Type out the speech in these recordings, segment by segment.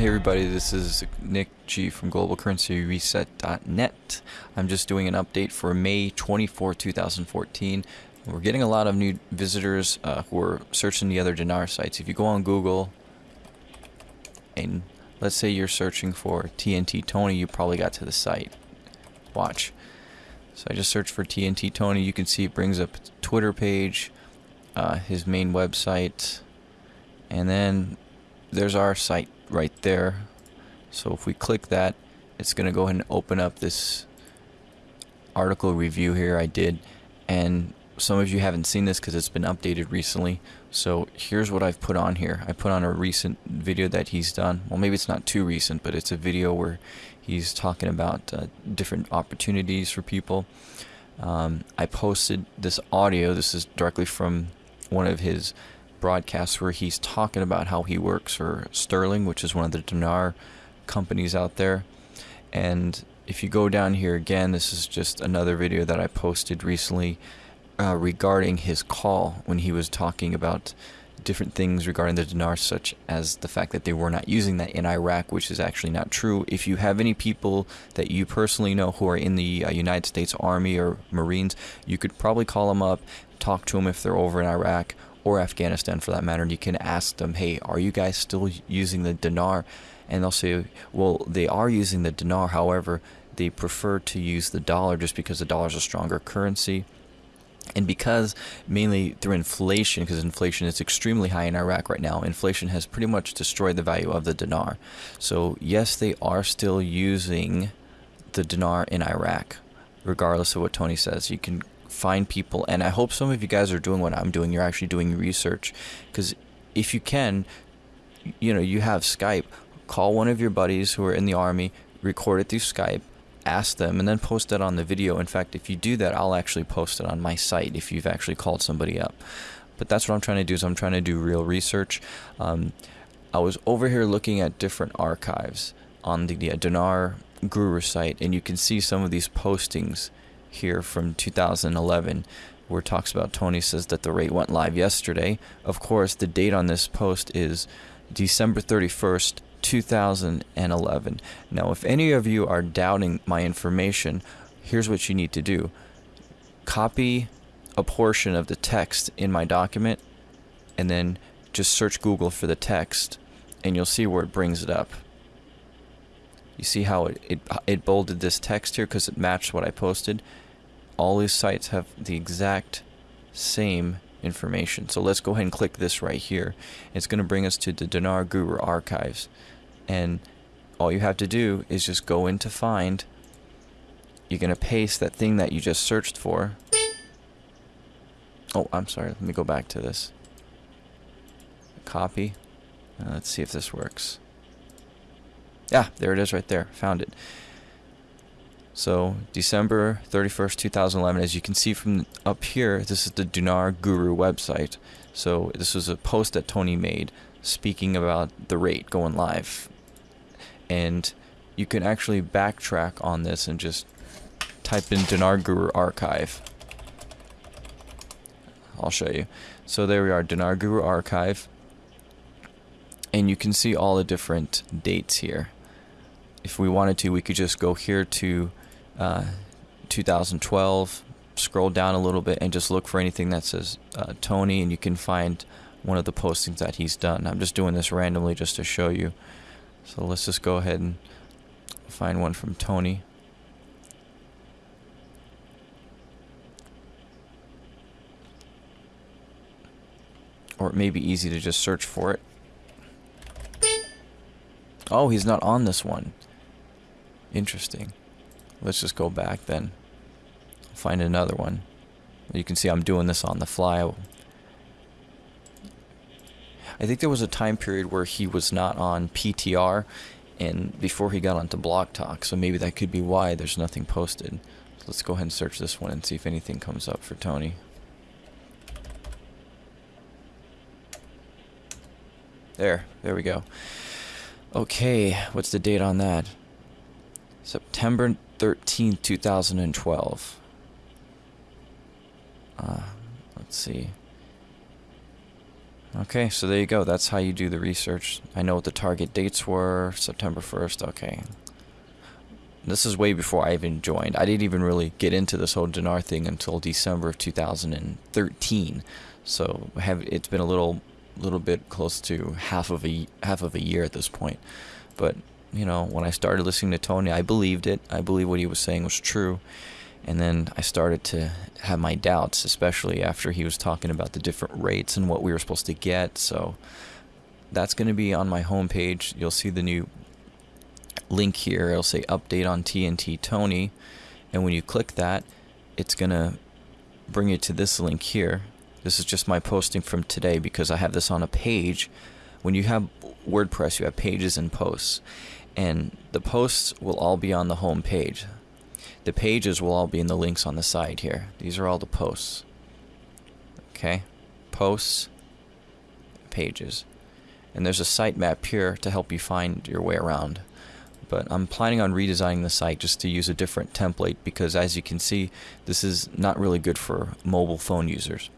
Hey everybody, this is Nick G from globalcurrencyreset.net. I'm just doing an update for May 24, 2014. We're getting a lot of new visitors uh, who are searching the other dinar sites. If you go on Google and let's say you're searching for TNT Tony, you probably got to the site. Watch. So I just searched for TNT Tony. You can see it brings up Twitter page, uh, his main website, and then there's our site right there. So if we click that, it's going to go ahead and open up this article review here I did. And some of you haven't seen this because it's been updated recently. So here's what I've put on here. I put on a recent video that he's done. Well, maybe it's not too recent, but it's a video where he's talking about uh, different opportunities for people. Um, I posted this audio. This is directly from one of his broadcasts where he's talking about how he works for Sterling, which is one of the dinar companies out there. And if you go down here again, this is just another video that I posted recently uh, regarding his call when he was talking about different things regarding the dinar, such as the fact that they were not using that in Iraq, which is actually not true. If you have any people that you personally know who are in the uh, United States Army or Marines, you could probably call them up, talk to them if they're over in Iraq, or Afghanistan for that matter, and you can ask them, hey, are you guys still using the dinar? And they'll say, well, they are using the dinar, however, they prefer to use the dollar just because the dollar is a stronger currency. And because mainly through inflation, because inflation is extremely high in Iraq right now, inflation has pretty much destroyed the value of the dinar. So, yes, they are still using the dinar in Iraq, regardless of what Tony says. You can find people and i hope some of you guys are doing what i'm doing you're actually doing research because if you can you know you have skype call one of your buddies who are in the army record it through skype ask them and then post it on the video. In fact if you do that i'll actually post it on my site if you've actually called somebody up. But that's what i'm trying to do is i'm trying to do real research. Um, i was over here looking at different archives on the, the dinar guru site and you can see some of these postings here from 2011 where talks about Tony says that the rate went live yesterday. Of course, the date on this post is December 31st, 2011. Now, if any of you are doubting my information, here's what you need to do. Copy a portion of the text in my document and then just search Google for the text and you'll see where it brings it up. You see how it, it, it bolded this text here because it matched what I posted? All these sites have the exact same information. So let's go ahead and click this right here. It's going to bring us to the Dinar Guru archives. And all you have to do is just go into find. You're going to paste that thing that you just searched for. Oh, I'm sorry. Let me go back to this. Copy. Uh, let's see if this works. Yeah, there it is right there. Found it. So December 31st, 2011, as you can see from up here, this is the Dinar Guru website. So this was a post that Tony made speaking about the rate going live. And you can actually backtrack on this and just type in Dinar Guru archive. I'll show you. So there we are, Dinar Guru archive. And you can see all the different dates here if we wanted to, we could just go here to uh, 2012, scroll down a little bit, and just look for anything that says uh, Tony, and you can find one of the postings that he's done. I'm just doing this randomly just to show you. So let's just go ahead and find one from Tony. Or it may be easy to just search for it. Oh, he's not on this one. Interesting. Let's just go back then. Find another one. You can see I'm doing this on the fly. I think there was a time period where he was not on PTR and before he got onto Blog Talk, so maybe that could be why there's nothing posted. So let's go ahead and search this one and see if anything comes up for Tony. There, there we go. Okay, what's the date on that? September 13, 2012. Uh, let's see. Okay, so there you go. That's how you do the research. I know what the target dates were. September 1st. Okay. This is way before I even joined. I didn't even really get into this whole dinar thing until December of 2013. So have it's been a little little bit close to half of a half of a year at this point. But, you know, when I started listening to Tony, I believed it. I believed what he was saying was true. And then I started to have my doubts, especially after he was talking about the different rates and what we were supposed to get. So that's going to be on my homepage. You'll see the new link here. It'll say update on TNT Tony. And when you click that, it's going to bring you to this link here. This is just my posting from today because I have this on a page. When you have WordPress, you have pages and posts. And the posts will all be on the home page. The pages will all be in the links on the side here. These are all the posts. Okay? Posts, pages. And there's a sitemap here to help you find your way around. But I'm planning on redesigning the site just to use a different template because as you can see, this is not really good for mobile phone users.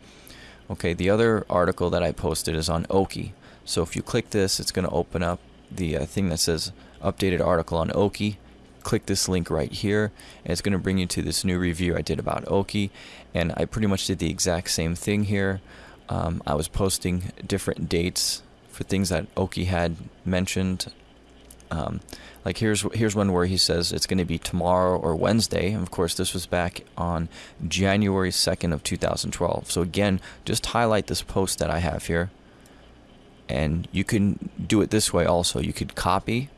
Okay, the other article that I posted is on Oki. So if you click this, it's going to open up the uh, thing that says updated article on Oki click this link right here and it's going to bring you to this new review I did about Oki and I pretty much did the exact same thing here um, I was posting different dates for things that Oki had mentioned um, like here's here's one where he says it's going to be tomorrow or Wednesday. And of course, this was back on January 2nd of 2012. So again, just highlight this post that I have here. And you can do it this way also. You could copy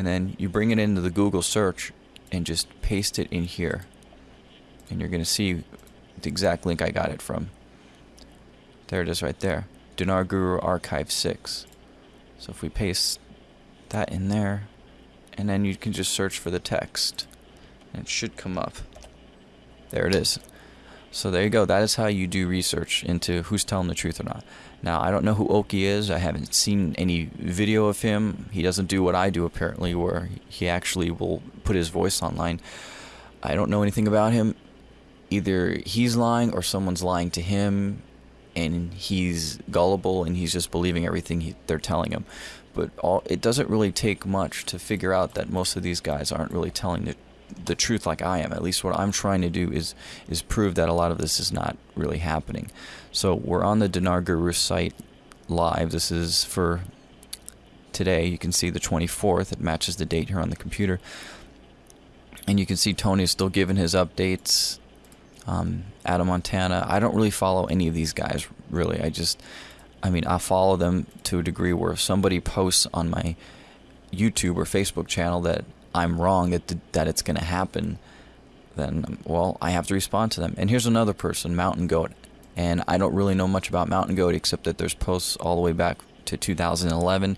and then you bring it into the Google search and just paste it in here. And you're gonna see the exact link I got it from. There it is right there Dinar Guru Archive 6 so if we paste that in there and then you can just search for the text and it should come up. There it is. So there you go. That is how you do research into who's telling the truth or not now, I don't know who Oki is. I haven't seen any video of him. He doesn't do what I do, apparently, where he actually will put his voice online. I don't know anything about him. Either he's lying or someone's lying to him, and he's gullible and he's just believing everything he, they're telling him. But all, it doesn't really take much to figure out that most of these guys aren't really telling the the truth like I am. At least what I'm trying to do is is prove that a lot of this is not really happening. So we're on the Dinar Guru site live. This is for today. You can see the 24th. It matches the date here on the computer. And you can see Tony is still giving his updates. Um, Adam Montana. I don't really follow any of these guys, really. I just, I mean, I follow them to a degree where if somebody posts on my YouTube or Facebook channel that I'm wrong that that it's going to happen, then well, I have to respond to them. And here's another person, Mountain Goat, and I don't really know much about Mountain Goat except that there's posts all the way back to 2011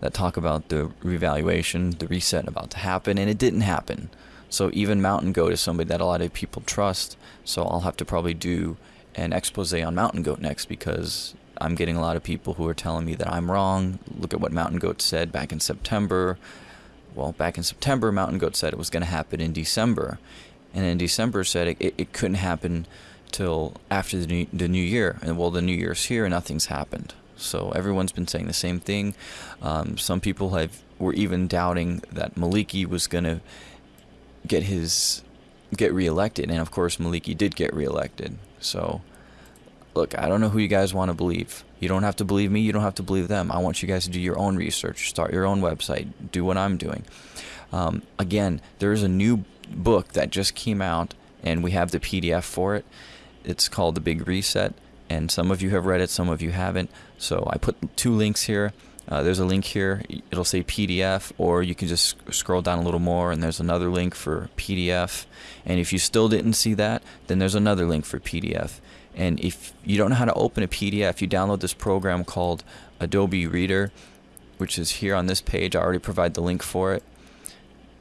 that talk about the revaluation, the reset about to happen, and it didn't happen. So even Mountain Goat is somebody that a lot of people trust. So I'll have to probably do an expose on Mountain Goat next because I'm getting a lot of people who are telling me that I'm wrong. Look at what Mountain Goat said back in September well, back in September, Mountain Goat said it was going to happen in December. And in December said it, it, it couldn't happen till after the new, the new year. And well, the new year's here and nothing's happened. So everyone's been saying the same thing. Um, some people have were even doubting that Maliki was going to get his get reelected, and of course Maliki did get reelected. So look, I don't know who you guys want to believe. You don't have to believe me. You don't have to believe them. I want you guys to do your own research, start your own website, do what I'm doing. Um, again, there is a new book that just came out, and we have the PDF for it. It's called The Big Reset, and some of you have read it, some of you haven't. So I put two links here. Uh, there's a link here. It'll say PDF, or you can just scroll down a little more, and there's another link for PDF. And if you still didn't see that, then there's another link for PDF. And if you don't know how to open a PDF, you download this program called Adobe Reader, which is here on this page. I already provide the link for it.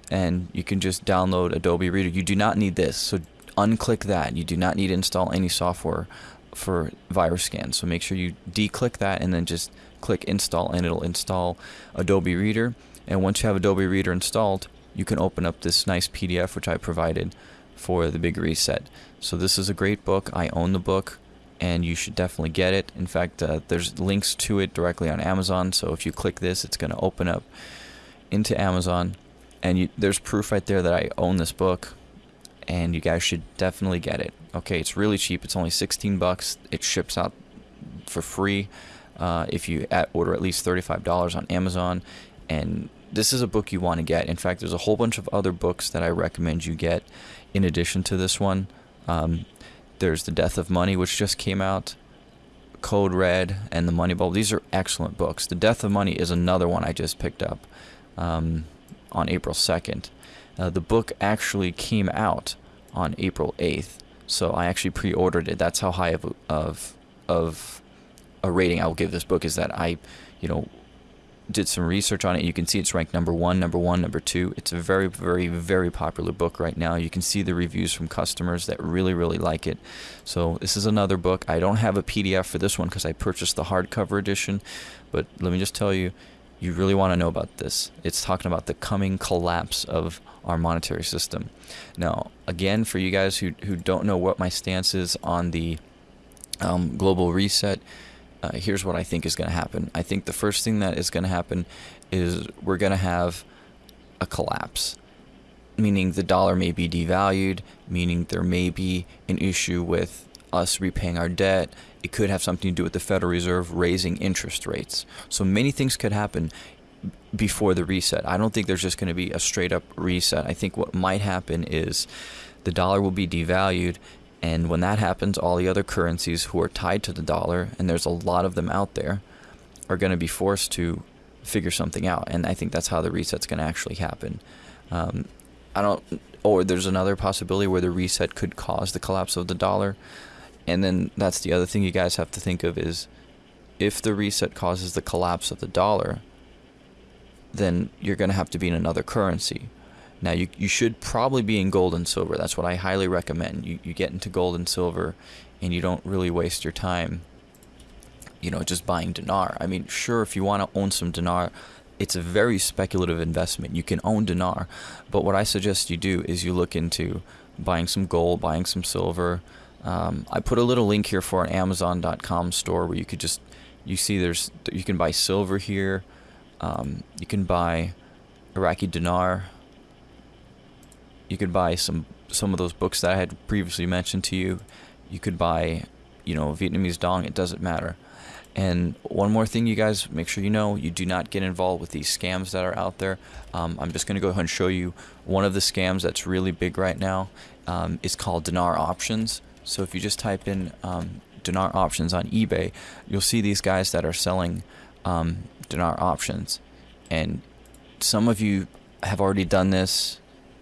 And you can just download Adobe Reader. You do not need this, so unclick that. You do not need to install any software for virus scan. So make sure you declick that and then just click install and it'll install Adobe Reader. And once you have Adobe Reader installed, you can open up this nice PDF which I provided for the big reset. So this is a great book. I own the book and you should definitely get it. In fact, uh, there's links to it directly on Amazon. So if you click this, it's going to open up into Amazon, and you, there's proof right there that I own this book, and you guys should definitely get it. Okay, it's really cheap. It's only 16 bucks. It ships out for free uh, if you at order at least $35 on Amazon, and this is a book you want to get. In fact, there's a whole bunch of other books that I recommend you get in addition to this one. Um, there's The Death of Money, which just came out, Code Red, and The Money Bubble. These are excellent books. The Death of Money is another one I just picked up um, on April 2nd. Uh, the book actually came out on April 8th, so I actually pre-ordered it. That's how high of of of a rating I will give this book is that I, you know, did some research on it. You can see it's ranked number one, number one, number two. It's a very, very, very popular book right now. You can see the reviews from customers that really, really like it. So this is another book. I don't have a PDF for this one because I purchased the hardcover edition. But let me just tell you, you really want to know about this. It's talking about the coming collapse of our monetary system. Now, again, for you guys who, who don't know what my stance is on the um, global reset, uh, here's what I think is going to happen. I think the first thing that is going to happen is we're going to have a collapse, meaning the dollar may be devalued, meaning there may be an issue with us repaying our debt. It could have something to do with the Federal Reserve raising interest rates. So many things could happen before the reset. I don't think there's just going to be a straight up reset. I think what might happen is the dollar will be devalued and when that happens, all the other currencies who are tied to the dollar, and there's a lot of them out there, are going to be forced to figure something out. And I think that's how the reset's going to actually happen. Um, I don't, or there's another possibility where the reset could cause the collapse of the dollar. And then that's the other thing you guys have to think of is if the reset causes the collapse of the dollar, then you're going to have to be in another currency. Now, you, you should probably be in gold and silver. That's what I highly recommend. You, you get into gold and silver and you don't really waste your time, you know, just buying dinar. I mean, sure, if you want to own some dinar, it's a very speculative investment. You can own dinar, but what I suggest you do is you look into buying some gold, buying some silver. Um, I put a little link here for an Amazon.com store where you could just, you see there's, you can buy silver here. Um, you can buy Iraqi dinar you could buy some some of those books that I had previously mentioned to you. You could buy, you know, Vietnamese dong. It doesn't matter. And one more thing, you guys, make sure you know you do not get involved with these scams that are out there. Um, I'm just going to go ahead and show you one of the scams that's really big right now. Um, it's called dinar options. So if you just type in um, dinar options on eBay, you'll see these guys that are selling um, dinar options. And some of you have already done this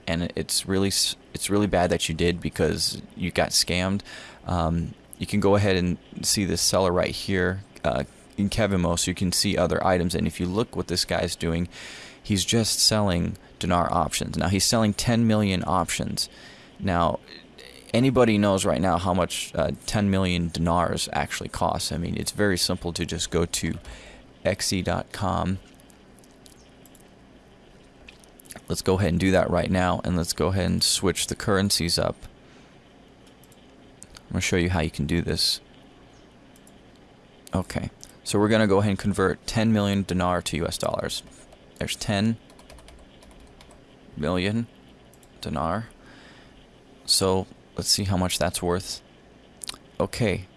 and it's really it's really bad that you did because you got scammed. Um, you can go ahead and see this seller right here uh, in Kevimo, so you can see other items. And if you look what this guy's doing, he's just selling dinar options. Now he's selling 10 million options. Now anybody knows right now how much uh, 10 million dinars actually costs. I mean, it's very simple to just go to xe.com Let's go ahead and do that right now and let's go ahead and switch the currencies up. I'm going to show you how you can do this. Okay, so we're going to go ahead and convert 10 million dinar to US dollars. There's 10 million dinar. So let's see how much that's worth. Okay,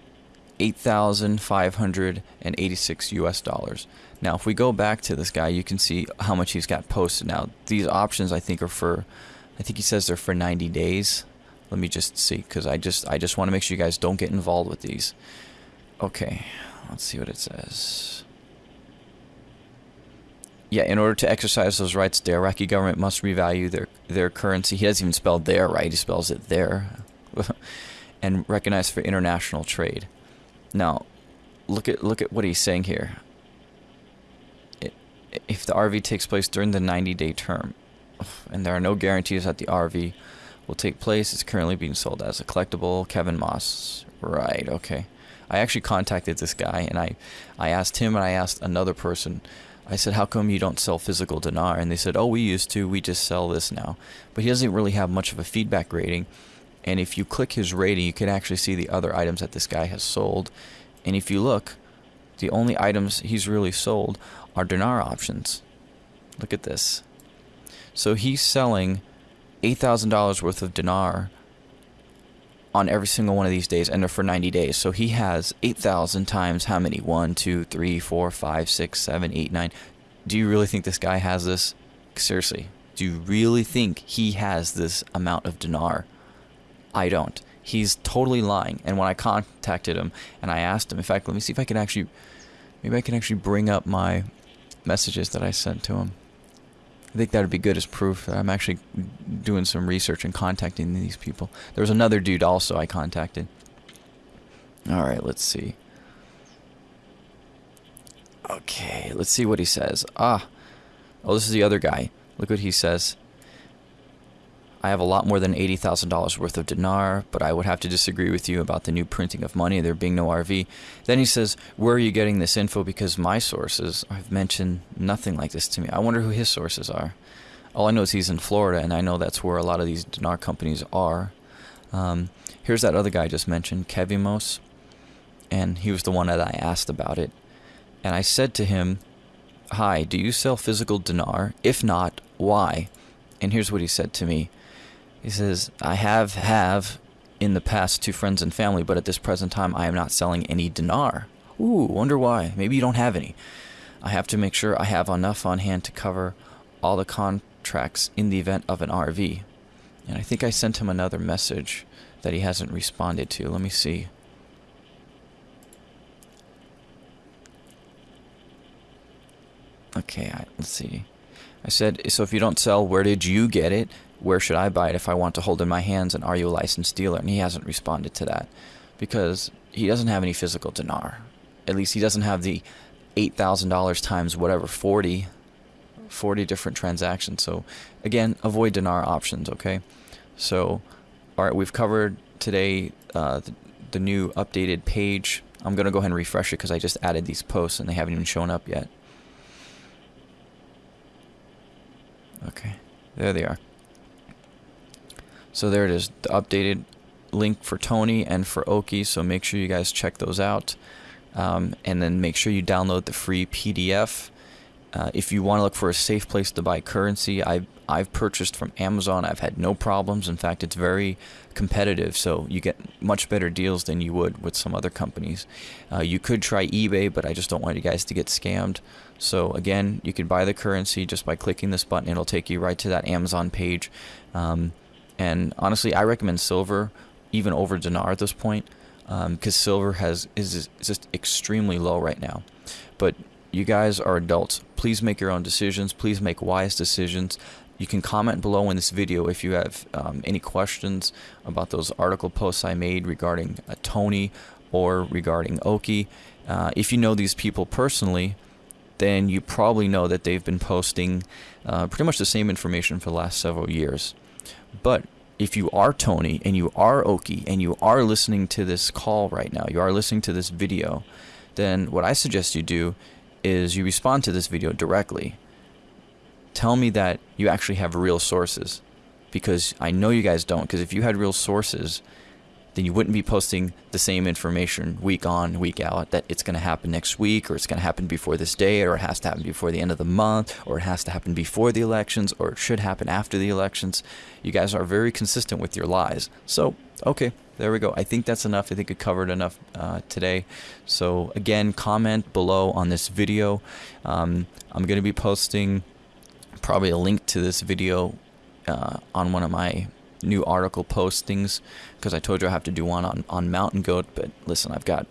8,586 US dollars. Now, if we go back to this guy, you can see how much he's got posted. Now, these options I think are for, I think he says they're for 90 days. Let me just see, because I just I just want to make sure you guys don't get involved with these. Okay, let's see what it says. Yeah, in order to exercise those rights, the Iraqi government must revalue their their currency. He doesn't even spell there right; he spells it there, and recognize for international trade. Now, look at look at what he's saying here if the RV takes place during the 90 day term, and there are no guarantees that the RV will take place, it's currently being sold as a collectible. Kevin Moss. Right, okay. I actually contacted this guy and I, I asked him and I asked another person. I said, How come you don't sell physical dinar? And they said, Oh, we used to. We just sell this now. But he doesn't really have much of a feedback rating. And if you click his rating, you can actually see the other items that this guy has sold. And if you look, the only items he's really sold are dinar options. Look at this. So he's selling $8,000 worth of dinar on every single one of these days, and they're for 90 days. So he has 8,000 times how many? 1, 2, 3, 4, 5, 6, 7, 8, 9. Do you really think this guy has this? Seriously, do you really think he has this amount of dinar? I don't. He's totally lying. And when I contacted him and I asked him, in fact, let me see if I can actually, maybe I can actually bring up my messages that I sent to him. I think that would be good as proof that I'm actually doing some research and contacting these people. There was another dude also I contacted. Alright, let's see. Okay, let's see what he says. Ah, oh, this is the other guy. Look what he says. I have a lot more than $80,000 worth of dinar, but I would have to disagree with you about the new printing of money, there being no RV. Then he says, Where are you getting this info? Because my sources have mentioned nothing like this to me. I wonder who his sources are. All I know is he's in Florida, and I know that's where a lot of these dinar companies are. Um, here's that other guy I just mentioned, Kevimos, and he was the one that I asked about it. And I said to him, Hi, do you sell physical dinar? If not, why? And here's what he said to me. He says, I have have in the past to friends and family, but at this present time I am not selling any dinar. Ooh, wonder why. Maybe you don't have any. I have to make sure I have enough on hand to cover all the contracts in the event of an RV. And I think I sent him another message that he hasn't responded to. Let me see. Okay, I, let's see. I said, so if you don't sell, where did you get it? Where should I buy it if I want to hold in my hands? And are you a licensed dealer? And he hasn't responded to that because he doesn't have any physical dinar. At least he doesn't have the $8,000 times whatever, 40, 40 different transactions. So again, avoid dinar options, okay? So, all right, we've covered today uh, the, the new updated page. I'm going to go ahead and refresh it because I just added these posts and they haven't even shown up yet. Okay, there they are. So there it is, the updated link for Tony and for Oki. So make sure you guys check those out. Um, and then make sure you download the free PDF. Uh, if you want to look for a safe place to buy currency, I've, I've purchased from Amazon. I've had no problems. In fact, it's very competitive, so you get much better deals than you would with some other companies. Uh, you could try eBay, but I just don't want you guys to get scammed. So again, you can buy the currency just by clicking this button. It'll take you right to that Amazon page. Um, and honestly, I recommend silver even over dinar at this point because um, silver has is, just extremely low right now. But you guys are adults. Please make your own decisions. Please make wise decisions. You can comment below in this video if you have um, any questions about those article posts I made regarding uh, Tony or regarding Oki. Uh, if you know these people personally, then you probably know that they've been posting uh, pretty much the same information for the last several years. But if you are Tony and you are Oki and you are listening to this call right now, you are listening to this video, then what I suggest you do is you respond to this video directly. Tell me that you actually have real sources because I know you guys don't because if you had real sources, then you wouldn't be posting the same information week on, week out that it's going to happen next week or it's going to happen before this day or it has to happen before the end of the month or it has to happen before the elections or it should happen after the elections. You guys are very consistent with your lies. So, okay, there we go. I think that's enough. I think it covered enough uh, today. So, again, comment below on this video. Um, I'm going to be posting probably a link to this video uh, on one of my new article postings because I told you I have to do one on, on Mountain Goat. But listen, I've got,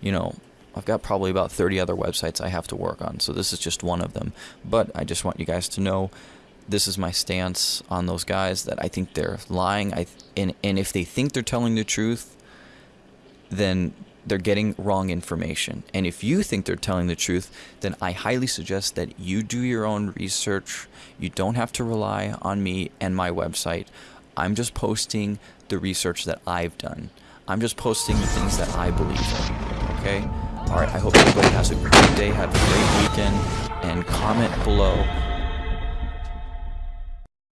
you know, I've got probably about 30 other websites I have to work on. So this is just one of them. But I just want you guys to know this is my stance on those guys that I think they're lying. I and, and if they think they're telling the truth, then they're getting wrong information. And if you think they're telling the truth, then I highly suggest that you do your own research. You don't have to rely on me and my website. I'm just posting the research that I've done. I'm just posting the things that I believe in. Okay? Alright, I hope everybody has a great day, have a great weekend, and comment below